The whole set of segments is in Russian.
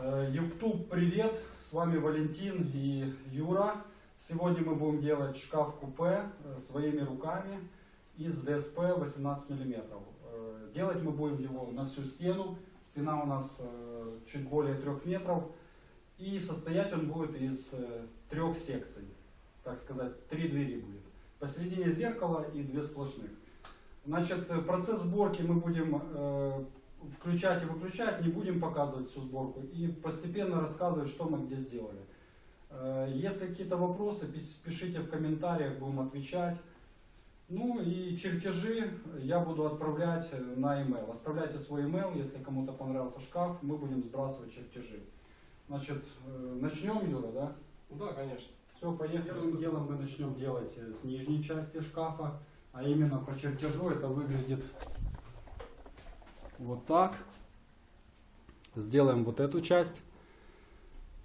Э, YouTube, привет! С вами Валентин и Юра. Сегодня мы будем делать шкаф-купе э, своими руками из ДСП 18 мм. Э, Делать мы будем его на всю стену. Стена у нас чуть более 3 метров. И состоять он будет из трех секций. Так сказать, три двери будет. Посередине зеркало и две сплошных. Значит, процесс сборки мы будем включать и выключать, не будем показывать всю сборку и постепенно рассказывать, что мы где сделали. Э, Если какие-то вопросы, пишите в комментариях, будем отвечать. Ну и чертежи я буду отправлять э, на email. Оставляйте свой email, если кому-то понравился шкаф, мы будем сбрасывать чертежи. Значит, э, начнем, Юра, да? Да, конечно. Все, поехали. Первым делом мы начнем делать с нижней части шкафа, а именно по чертежу это выглядит вот так. Сделаем вот эту часть.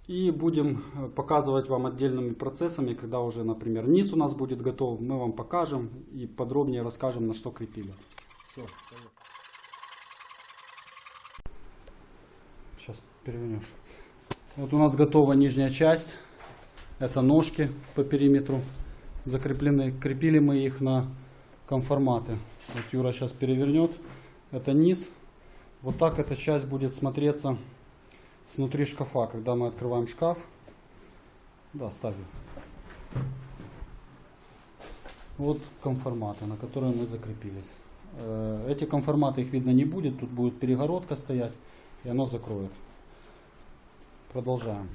И будем э, показывать вам отдельными процессами, когда уже, например, низ у нас будет готов, мы вам покажем и подробнее расскажем, на что крепили. Все, Сейчас перевернешь. Вот у нас готова нижняя часть. Это ножки по периметру закреплены. Крепили мы их на конформаты. Вот Юра сейчас перевернет. Это низ. Вот так эта часть будет смотреться снутри шкафа, когда мы открываем шкаф. Да, ставим. Вот конформаты, на которые мы закрепились. Э, Эти конформаты, их видно не будет. Тут будет перегородка стоять, и оно закроет. Продолжаем.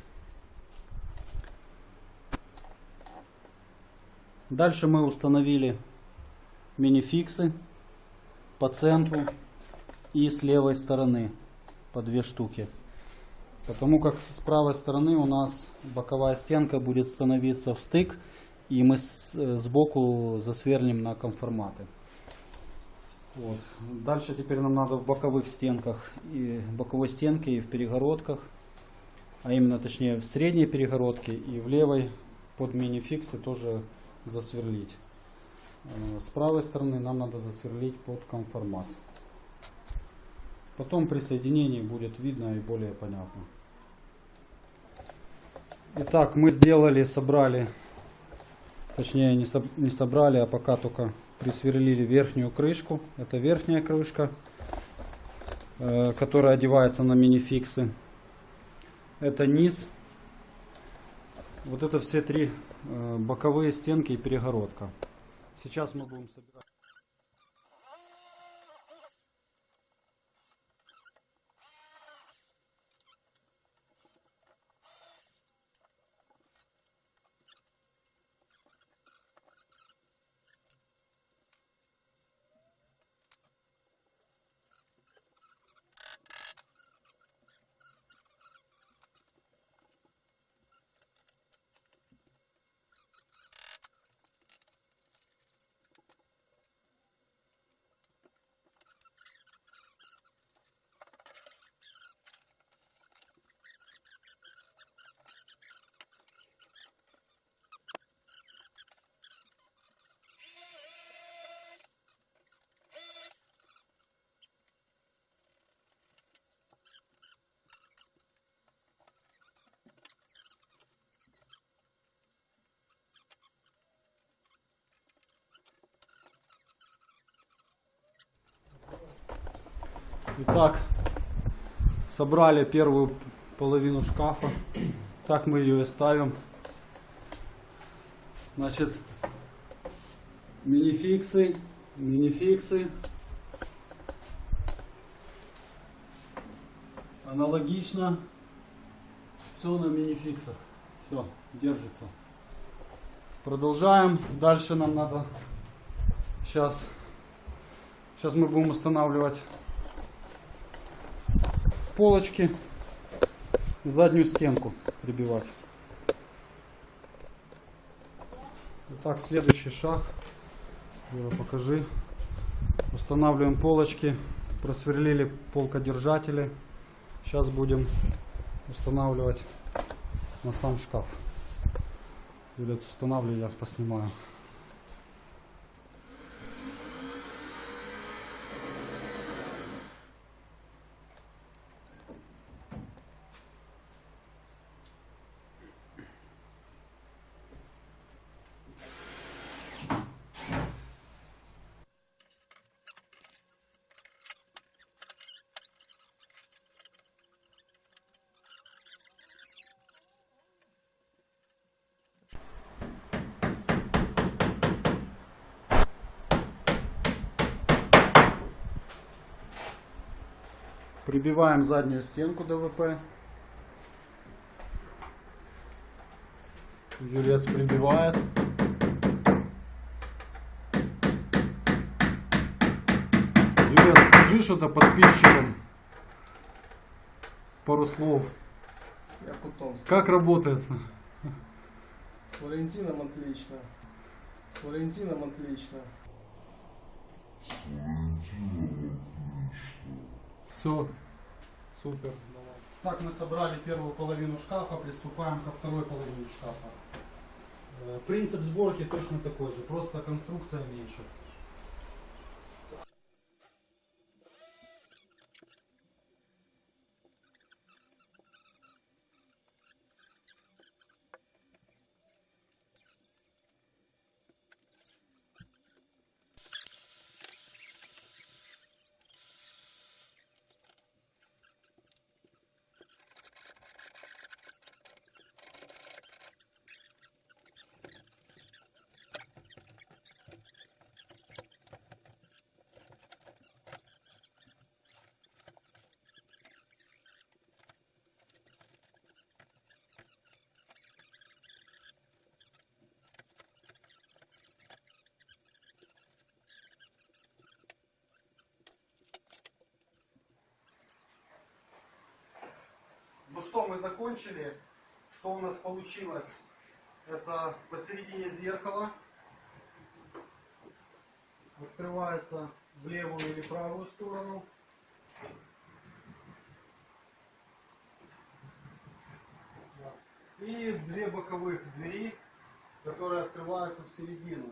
Дальше мы установили минификсы по центру и с левой стороны по две штуки. Потому как с правой стороны у нас боковая стенка будет становиться в стык, и мы сбоку засверлим на конформаты. Вот. Дальше теперь нам надо в боковых стенках, и боковой стенке и в перегородках, а именно точнее в средней перегородке и в левой под минификсы тоже засверлить. Э, С правой стороны нам надо засверлить под конформат. Потом при соединении будет видно и более понятно. Итак, мы сделали, собрали, точнее не, соб- не собрали, а пока только присверлили верхнюю крышку. Это верхняя крышка, э, которая одевается на минификсы. Это низ. Вот это все три э, боковые стенки и перегородка. Сейчас мы будем собирать. Итак, собрали первую половину шкафа. Так мы ее и ставим. Значит, минификсы, минификсы. Аналогично. Все на минификсах. Все, держится. Продолжаем. Дальше нам надо сейчас. Сейчас мы будем устанавливать полочки, заднюю стенку прибивать. Итак, следующий шаг. Юра, покажи. Устанавливаем полочки, просверлили полкодержатели. Сейчас будем устанавливать на сам шкаф. Юлец, устанавливай, я поснимаю. Прибиваем заднюю стенку ДВП. Юрец прибивает. Юрец, скажи что-то подписчикам. Пару слов. Я. Как работается? С Валентином отлично. С Валентином отлично. Все. Супер. Так, мы собрали первую половину шкафа, приступаем ко второй половине шкафа. Э, Принцип сборки точно такой же, просто конструкция меньше. Ну что, мы закончили. Что у нас получилось? Это посередине зеркала. Открывается в левую или правую сторону. И две боковых двери, которые открываются в середину.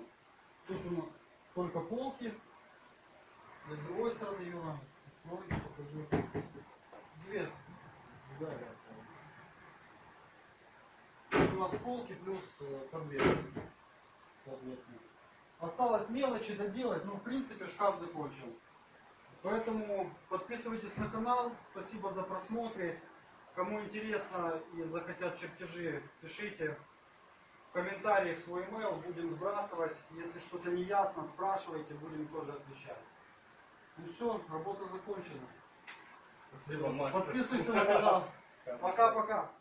Тут у нас только полки. И с другой стороны, Юра, открой, покажи. Две да, да. У нас полки плюс э, конверт, соответственно. Осталось мелочи доделать, но в принципе шкаф закончил. Поэтому подписывайтесь на канал, спасибо за просмотры. Кому интересно и захотят чертежи, пишите в комментариях свой email, будем сбрасывать. Если что-то не ясно, спрашивайте, будем тоже отвечать. Ну все, работа закончена. Спасибо, мастер. Подписывайся на канал. Пока-пока.